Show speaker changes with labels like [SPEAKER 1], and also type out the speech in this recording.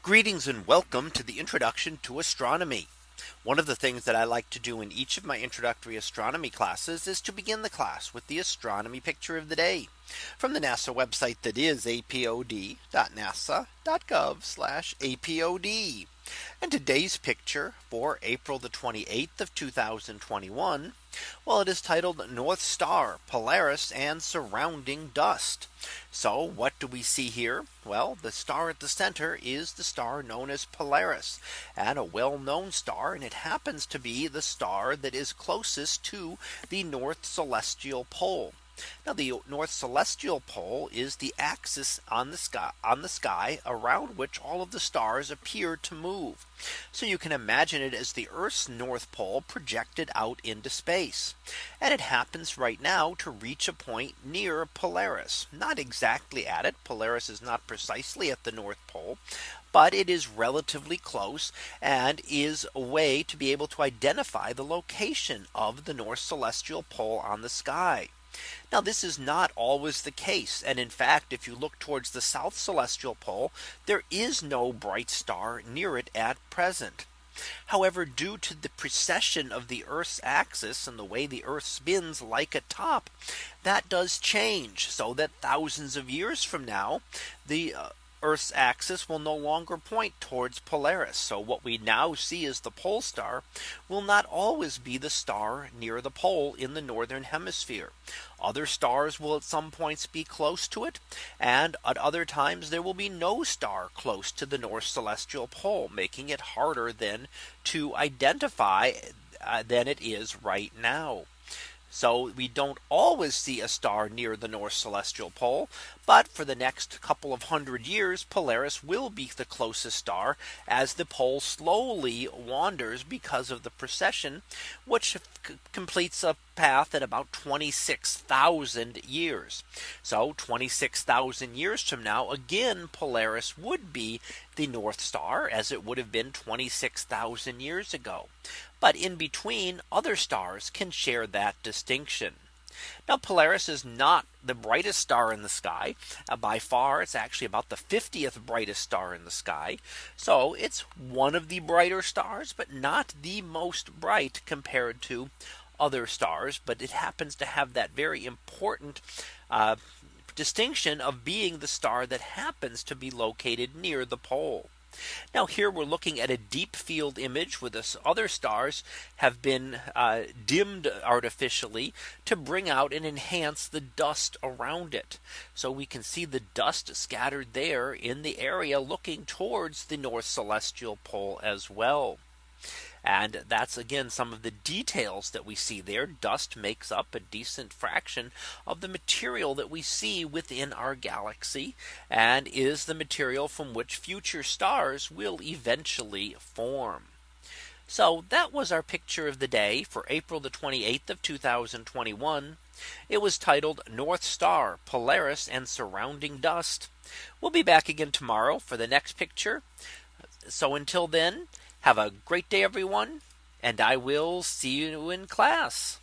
[SPEAKER 1] Greetings and welcome to the introduction to astronomy. One of the things that I like to do in each of my introductory astronomy classes is to begin the class with the astronomy picture of the day from the NASA website that is apod.nasa.gov apod. And today's picture for April the 28th of 2021. Well, it is titled North Star Polaris and surrounding dust. So what do we see here? Well, the star at the center is the star known as Polaris and a well known star. And it happens to be the star that is closest to the North Celestial Pole. Now the North Celestial Pole is the axis on the sky on the sky around which all of the stars appear to move. So you can imagine it as the Earth's North Pole projected out into space. And it happens right now to reach a point near Polaris, not exactly at it. Polaris is not precisely at the North Pole, but it is relatively close and is a way to be able to identify the location of the North Celestial Pole on the sky. Now this is not always the case. And in fact, if you look towards the south celestial pole, there is no bright star near it at present. However, due to the precession of the Earth's axis and the way the Earth spins like a top, that does change so that thousands of years from now, the uh, Earth's axis will no longer point towards Polaris. So what we now see as the pole star will not always be the star near the pole in the northern hemisphere. Other stars will at some points be close to it. And at other times there will be no star close to the north celestial pole making it harder then to identify uh, than it is right now. So we don't always see a star near the North Celestial Pole. But for the next couple of hundred years, Polaris will be the closest star as the pole slowly wanders because of the precession, which completes a path at about 26,000 years. So 26,000 years from now, again, Polaris would be the North Star as it would have been 26,000 years ago. But in between other stars can share that distinction. Now Polaris is not the brightest star in the sky uh, by far. It's actually about the 50th brightest star in the sky. So it's one of the brighter stars, but not the most bright compared to other stars. But it happens to have that very important uh, distinction of being the star that happens to be located near the pole. Now here we're looking at a deep field image with the other stars have been uh, dimmed artificially to bring out and enhance the dust around it. So we can see the dust scattered there in the area looking towards the north celestial pole as well. And that's again some of the details that we see there. Dust makes up a decent fraction of the material that we see within our galaxy and is the material from which future stars will eventually form. So that was our picture of the day for April the 28th of 2021. It was titled North Star Polaris and surrounding dust. We'll be back again tomorrow for the next picture. So until then, have a great day, everyone, and I will see you in class.